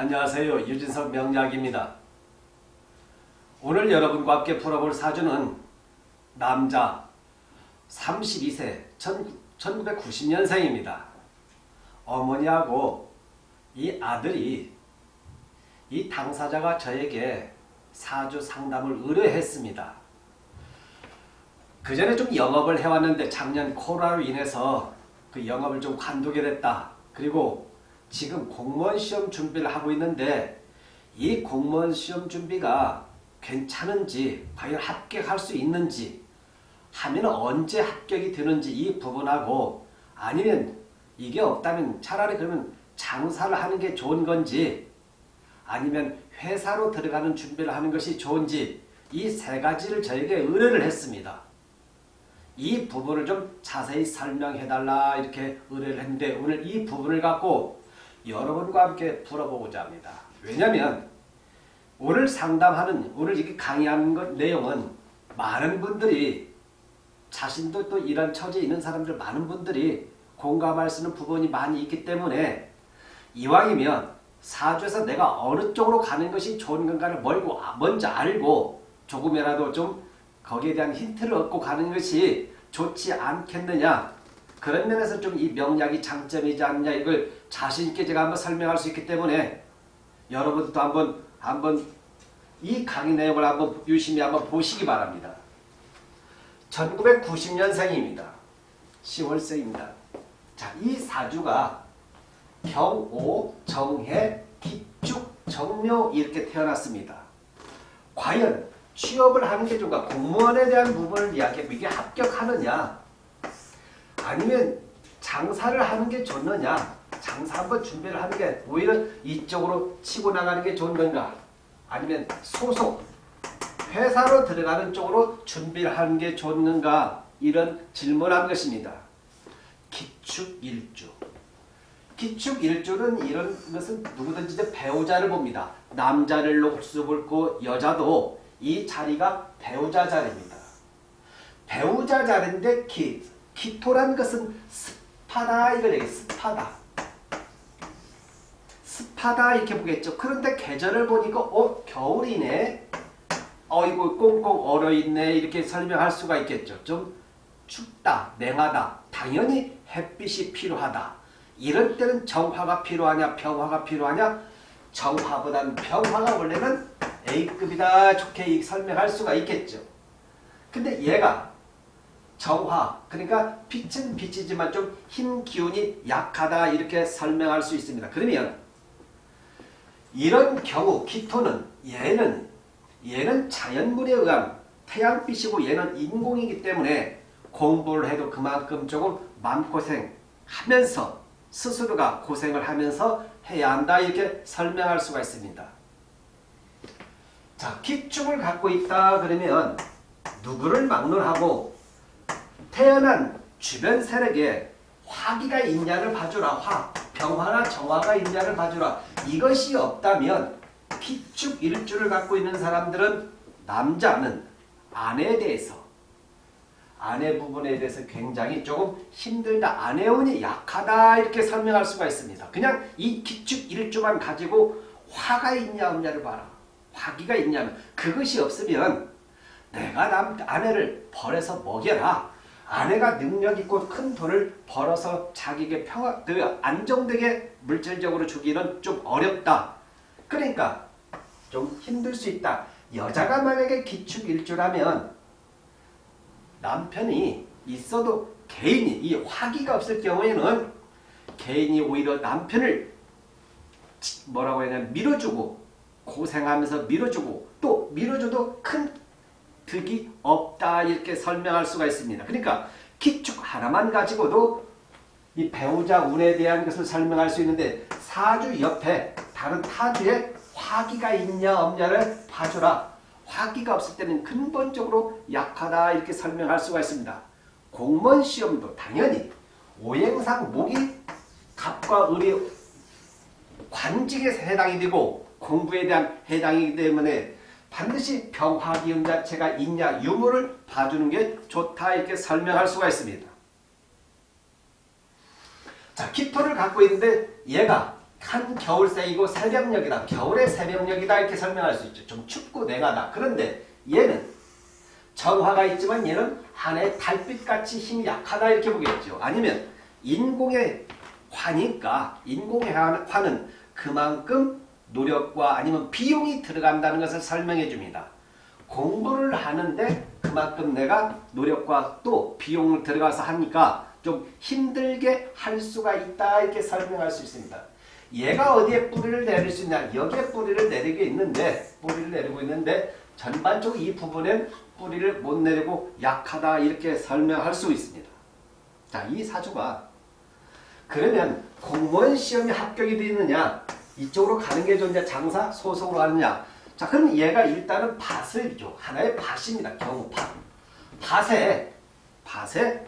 안녕하세요. 유진석 명약입니다. 오늘 여러분과 함께 풀어볼 사주는 남자 32세 1990년생입니다. 어머니하고 이 아들이 이 당사자가 저에게 사주 상담을 의뢰했습니다. 그 전에 좀 영업을 해왔는데 작년 코로나로 인해서 그 영업을 좀 관두게 됐다. 그리고 지금 공무원 시험 준비를 하고 있는데 이 공무원 시험 준비가 괜찮은지 과연 합격할 수 있는지 하면 언제 합격이 되는지 이 부분하고 아니면 이게 없다면 차라리 그러면 장사를 하는 게 좋은 건지 아니면 회사로 들어가는 준비를 하는 것이 좋은지 이 세 가지를 저에게 의뢰를 했습니다. 이 부분을 좀 자세히 설명해달라 이렇게 의뢰를 했는데 오늘 이 부분을 갖고 여러분과 함께 풀어보고자 합니다. 왜냐하면 오늘 상담하는 오늘 이렇게 강의하는 것 내용은 많은 분들이 자신도 또 이런 처지에 있는 사람들 많은 분들이 공감할 수 있는 부분이 많이 있기 때문에 이왕이면 사주에서 내가 어느 쪽으로 가는 것이 좋은 건가를 멀고 먼저 알고 조금이라도 좀 거기에 대한 힌트를 얻고 가는 것이 좋지 않겠느냐 그런 면에서 좀 이 명약이 장점이지 않냐 이걸 자신있게 제가 한번 설명할 수 있기 때문에 여러분도 한번 한번 이 강의 내용을 한번 유심히 한번 보시기 바랍니다. 1990년생입니다. 10월생입니다. 자, 이 사주가 경오, 정해, 기축, 정묘 이렇게 태어났습니다. 과연 취업을 하는 게 좋은가? 공무원에 대한 부분을 이야기하고 이게 합격하느냐? 아니면 장사를 하는 게 좋느냐? 장사 한번 준비를 하는 게 오히려 이쪽으로 치고 나가는 게 좋은 건가? 아니면 소속, 회사로 들어가는 쪽으로 준비를 하는 게 좋는가? 이런 질문한 것입니다. 기축일주. 기축일주는 이런 것은 누구든지 배우자를 봅니다. 남자를 록수 볼고 여자도 이 자리가 배우자 자리입니다. 배우자 자리인데 기, 기토란 것은 습하다 이걸 얘기해 습하다. 습하다 이렇게 보겠죠. 그런데 계절을 보니까 어 겨울이네. 어이구 꽁꽁 얼어있네 이렇게 설명할 수가 있겠죠. 좀 춥다, 냉하다. 당연히 햇빛이 필요하다. 이럴 때는 정화가 필요하냐 병화가 필요하냐 정화보다는 병화가 원래는 A급이다 좋게 설명할 수가 있겠죠. 근데 얘가 정화 그러니까 빛은 빛이지만 좀힘 기운이 약하다 이렇게 설명할 수 있습니다. 그러면 이런 경우 기토는 얘는 얘는 자연물에 의한 태양빛이고 얘는 인공이기 때문에 공부를 해도 그만큼 조금 마음고생하면서 스스로가 고생을 하면서 해야 한다 이렇게 설명할 수가 있습니다. 자 기축을 갖고 있다 그러면 누구를 막론하고 태어난 주변 세력에 화기가 있냐를 봐주라. 화, 병화나 정화가 있냐를 봐주라. 이것이 없다면 기축 일주를 갖고 있는 사람들은 남자는 아내에 대해서 아내 부분에 대해서 굉장히 조금 힘들다. 아내운이 약하다 이렇게 설명할 수가 있습니다. 그냥 이 기축 일주만 가지고 화가 있냐 없냐를 봐라. 화기가 있냐면 그것이 없으면 내가 남 아내를 벌해서 먹여라. 아내가 능력 있고 큰 돈을 벌어서 자기에게 평화, 그 안정되게 물질적으로 주기는 좀 어렵다. 그러니까 좀 힘들 수 있다. 여자가 만약에 기축일주라면 남편이 있어도 개인이 이 화기가 없을 경우에는 개인이 오히려 남편을 뭐라고 해야 되나 밀어주고 고생하면서 밀어주고 또 밀어줘도 큰 득이 없다 이렇게 설명할 수가 있습니다. 그러니까 기축 하나만 가지고도 이 배우자 운에 대한 것을 설명할 수 있는데 사주 옆에 다른 타주에 화기가 있냐 없냐를 봐주라. 화기가 없을 때는 근본적으로 약하다 이렇게 설명할 수가 있습니다. 공무원 시험도 당연히 오행상 목이 갑과 을이 관직에 해당이 되고 공부에 대한 해당이기 때문에 반드시 병화기운 자체가 있냐 유무를 봐주는 게 좋다 이렇게 설명할 수가 있습니다. 자 기토를 갖고 있는데 얘가 한 겨울새이고 새벽녘이다. 겨울의 새벽녘이다 이렇게 설명할 수 있죠. 좀 춥고 냉하다. 그런데 얘는 정화가 있지만 얘는 한해 달빛같이 힘이 약하다 이렇게 보겠죠. 아니면 인공의 화니까 인공의 화는 그만큼 노력과 아니면 비용이 들어간다는 것을 설명해 줍니다. 공부를 하는데 그만큼 내가 노력과 또 비용을 들어가서 하니까 좀 힘들게 할 수가 있다 이렇게 설명할 수 있습니다. 얘가 어디에 뿌리를 내릴 수 있냐 여기에 뿌리를 내리고 있는데 뿌리를 내리고 있는데 전반적으로 이 부분엔 뿌리를 못 내리고 약하다 이렇게 설명할 수 있습니다. 자, 이 사주가 그러면 공무원 시험에 합격이 되느냐 이쪽으로 가는 게 좋냐 장사 소속으로 하느냐. 자 그럼 얘가 일단은 밭을 줘 하나의 밭입니다. 경우밭. 밭에 밭에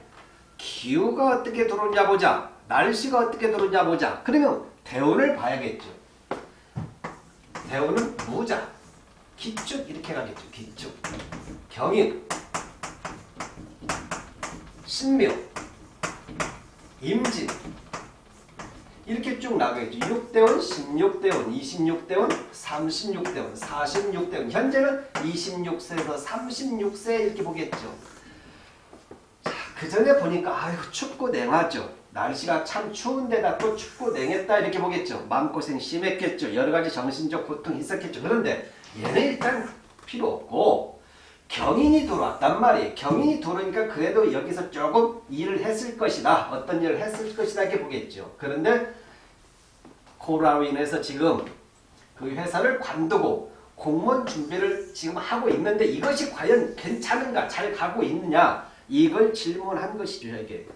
기후가 어떻게 들어오냐 보자. 날씨가 어떻게 들어오냐 보자. 그러면 대운을 봐야겠죠. 대운은 무자. 기축 이렇게 가겠죠. 기축. 경인. 신묘. 임진 이렇게 쭉 나가겠죠. 6대원, 16대원, 26대원, 36대원, 46대원. 현재는 26세에서 36세 이렇게 보겠죠. 자, 그 전에 보니까 아유 춥고 냉하죠. 날씨가 참 추운데다 또 춥고 냉했다 이렇게 보겠죠. 마음고생 심했겠죠. 여러 가지 정신적 고통이 있었겠죠. 그런데 얘는 일단 필요 없고 경인이 들어왔단 말이에요. 경인이 들어오니까 그래도 여기서 조금 일을 했을 것이다. 어떤 일을 했을 것이다 이렇게 보겠죠. 그런데 코로나로 인해서 지금 그 회사를 관두고 공무원 준비를 지금 하고 있는데 이것이 과연 괜찮은가 잘 가고 있느냐 이걸 질문한 것이죠. 이게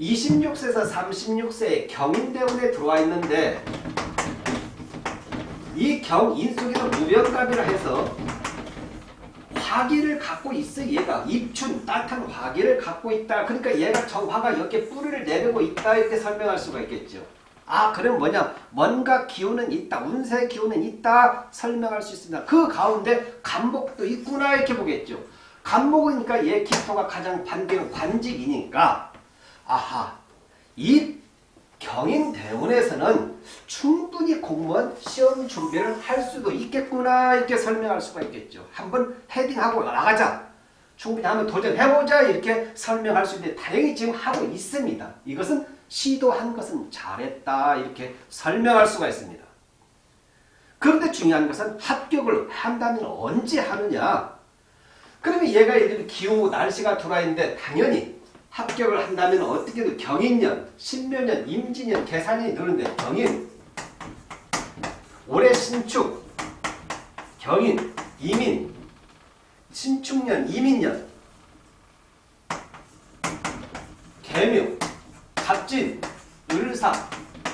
26세에서 36세에 경인대운에 들어와 있는데 이 경인 속에서 무병갑이라 해서 화기를 갖고 있어 얘가. 입춘 따뜻한 화기를 갖고 있다. 그러니까 얘가 정화가 이렇게 뿌리를 내리고 있다 이렇게 설명할 수가 있겠죠. 아 그럼 뭐냐? 뭔가 기운은 있다. 운세 기운은 있다 설명할 수 있습니다. 그 가운데 간목도 있구나 이렇게 보겠죠. 간목이니까 얘 기토가 가장 반대는 관직이니까. 아하 이 경인대운에서는 충분히 공무원 시험 준비를 할 수도 있겠구나 이렇게 설명할 수가 있겠죠. 한번 헤딩하고 나가자. 충분히 한번 도전해보자 이렇게 설명할 수 있는데 다행히 지금 하고 있습니다. 이것은 시도한 것은 잘했다 이렇게 설명할 수가 있습니다. 그런데 중요한 것은 합격을 한다면 언제 하느냐. 그러면 얘가 예를 기후 날씨가 돌아 있는데 당연히 합격을 한다면 어떻게든 경인년, 신묘년, 임진년 계산이 되는데 경인, 올해 신축, 경인, 이민, 신축년, 이민년, 개묘, 갑진, 을사,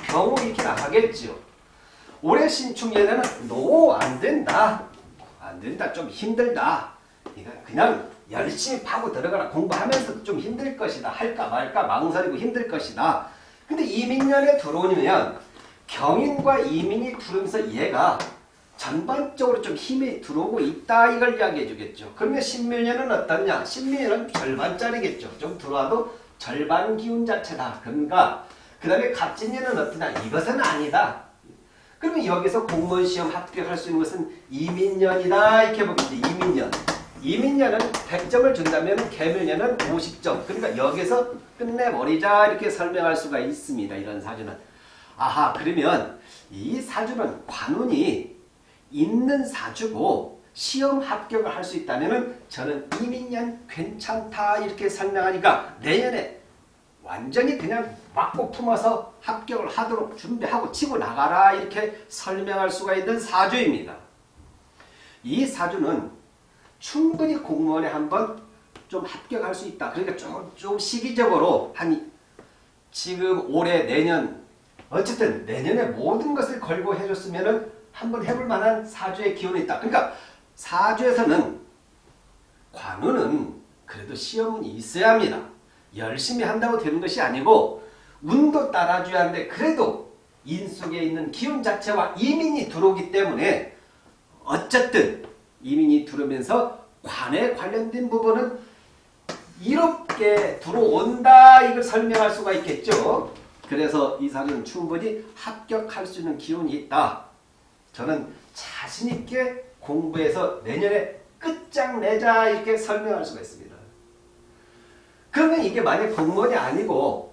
병호 이렇게 나가겠죠. 올해 신축년에는 노 안된다. 안된다. 좀 힘들다. 그냥 열심히 파고 들어가라 공부하면서도 좀 힘들 것이다. 할까 말까 망설이고 힘들 것이다. 근데 이민년에 들어오면 경인과 이민이 들어오면서 얘가 전반적으로 좀 힘이 들어오고 있다 이걸 이야기해 주겠죠. 그러면 신묘년은 어떠냐? 신묘년은 절반짜리겠죠. 좀 들어와도 절반 기운 자체다. 그러니까 그 다음에 갑진년은 어떠냐? 이것은 아니다. 그러면 여기서 공무원 시험 합격할 수 있는 것은 이민년이다 이렇게 보겠죠. 이민년. 이민년은 100점을 준다면 개묘년은 50점. 그러니까 여기서 끝내버리자 이렇게 설명할 수가 있습니다. 이런 사주는. 아하 그러면 이 사주는 관운이 있는 사주고 시험 합격을 할 수 있다면 저는 이민년 괜찮다 이렇게 설명하니까 내년에 완전히 그냥 맞고 품어서 합격을 하도록 준비하고 치고 나가라 이렇게 설명할 수가 있는 사주입니다. 이 사주는 충분히 공무원에 한번 좀 합격할 수 있다. 그러니까 좀, 좀 시기적으로 한 지금 올해 내년 어쨌든 내년에 모든 것을 걸고 해줬으면 한번 해볼 만한 사주의 기운이 있다. 그러니까 사주에서는 관우는 그래도 시험은 있어야 합니다. 열심히 한다고 되는 것이 아니고 운도 따라줘야 하는데 그래도 인 속에 있는 기운 자체와 이민이 들어오기 때문에 어쨌든 이민이 들어오면서 관에 관련된 부분은 이롭게 들어온다 이걸 설명할 수가 있겠죠. 그래서 이 사주는 충분히 합격할 수 있는 기운이 있다. 저는 자신 있게 공부해서 내년에 끝장내자 이렇게 설명할 수가 있습니다. 그러면 이게 만약 공무원이 아니고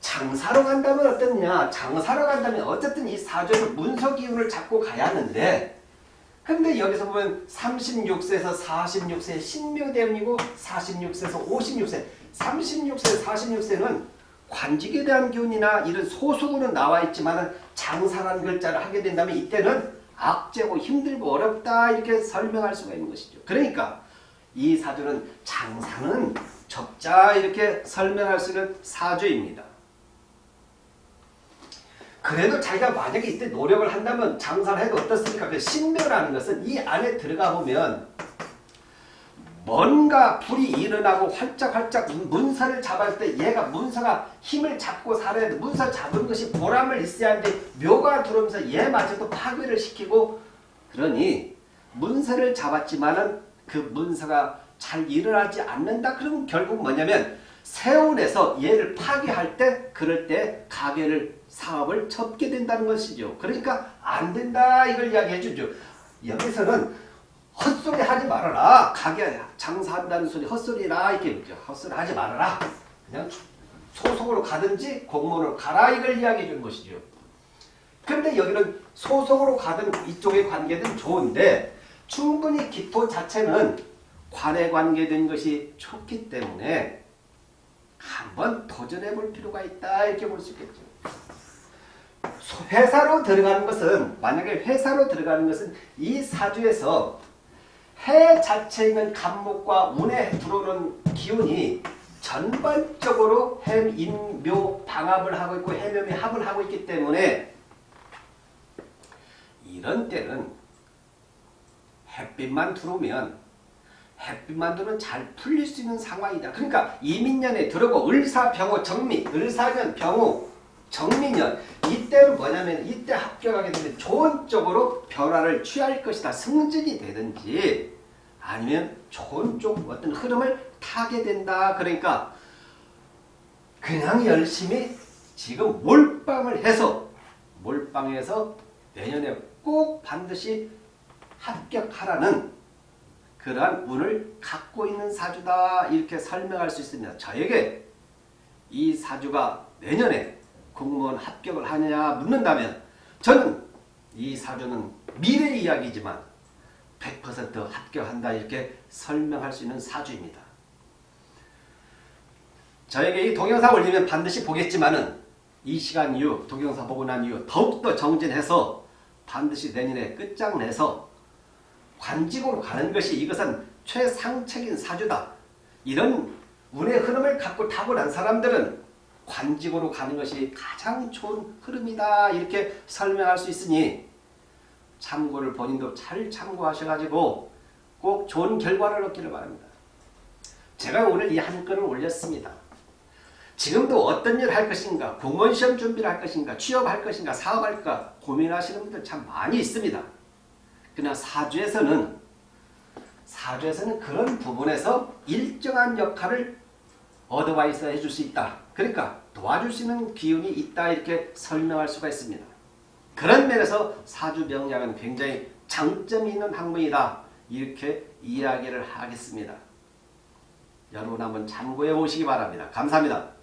장사로 간다면 어떻냐? 장사로 간다면 어쨌든 이 사주에서 문서 기운을 잡고 가야 하는데 근데 여기서 보면 36세에서 46세 신묘대운이고 46세에서 56세 36세 46세는 관직에 대한 기운이나 이런 소속으로 나와 있지만 장사라는 글자를 하게 된다면 이때는 악재고 힘들고 어렵다 이렇게 설명할 수가 있는 것이죠. 그러니까 이 사주는 장사는 적자 이렇게 설명할 수 있는 사주입니다. 그래도 자기가 만약에 이때 노력을 한다면 장사를 해도 어떻습니까? 그 신묘라는 것은 이 안에 들어가 보면 뭔가 불이 일어나고 활짝활짝 문서를 잡을 때 얘가 문서가 힘을 잡고 살아야 돼. 문서 잡은 것이 보람을 있어야 하는데 묘가 들어오면서 얘 마저도 파괴를 시키고 그러니 문서를 잡았지만은 그 문서가 잘 일어나지 않는다. 그러면 결국 뭐냐면 세운에서 얘를 파괴할 때 그럴 때 가게를 사업을 접게 된다는 것이죠. 그러니까 안 된다 이걸 이야기해 주죠. 여기서는 헛소리 하지 말아라. 가게 장사한다는 소리 헛소리라 이렇게 헛소리 하지 말아라. 그냥 소속으로 가든지 공무원으로 가라 이걸 이야기해 주는 것이죠. 그런데 여기는 소속으로 가든 이쪽의 관계든 좋은데 충분히 기토 자체는 관에 관계된 것이 좋기 때문에 한번 도전해 볼 필요가 있다 이렇게 볼 수 있겠죠. 회사로 들어가는 것은 만약에 회사로 들어가는 것은 이 사주에서 해 자체에 있는 간목과 운에 들어오는 기운이 전반적으로 해인묘 방합을 하고 있고 해묘이 합을 하고 있기 때문에 이런 때는 햇빛만 들어오면 햇빛만 들어오면 잘 풀릴 수 있는 상황이다. 그러니까 이민년에 들어오고 을사병호 정미, 을사년 병호 정미년 이때는 뭐냐면 이때 합격하게 되면 좋은 쪽으로 변화를 취할 것이다. 승진이 되든지 아니면 좋은 쪽 어떤 흐름을 타게 된다. 그러니까 그냥 열심히 지금 몰빵을 해서 몰빵해서 내년에 꼭 반드시 합격하라는 그러한 운을 갖고 있는 사주다 이렇게 설명할 수 있습니다. 저에게 이 사주가 내년에 공무원 합격을 하느냐 묻는다면 저는 이 사주는 미래 이야기지만 100% 합격한다 이렇게 설명할 수 있는 사주입니다. 저에게 이 동영상 올리면 반드시 보겠지만은 이 시간 이후 동영상 보고 난 이후 더욱더 정진해서 반드시 내년에 끝장내서 관직으로 가는 것이 이것은 최상책인 사주다. 이런 운의 흐름을 갖고 타고난 사람들은 관직으로 가는 것이 가장 좋은 흐름이다. 이렇게 설명할 수 있으니 참고를 본인도 잘 참고하셔가지고 꼭 좋은 결과를 얻기를 바랍니다. 제가 오늘 이 한 건을 올렸습니다. 지금도 어떤 일을 할 것인가, 공무원 시험 준비를 할 것인가, 취업할 것인가, 사업할까 고민하시는 분들 참 많이 있습니다. 그러나 사주에서는 사주에서는 그런 부분에서 일정한 역할을 어드바이스 해줄 수 있다. 그러니까 도와줄 수 있는 기운이 있다 이렇게 설명할 수가 있습니다. 그런 면에서 사주 명량은 굉장히 장점이 있는 학문이다. 이렇게 이야기를 하겠습니다. 여러분 한번 참고해 보시기 바랍니다. 감사합니다.